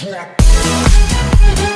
Yeah.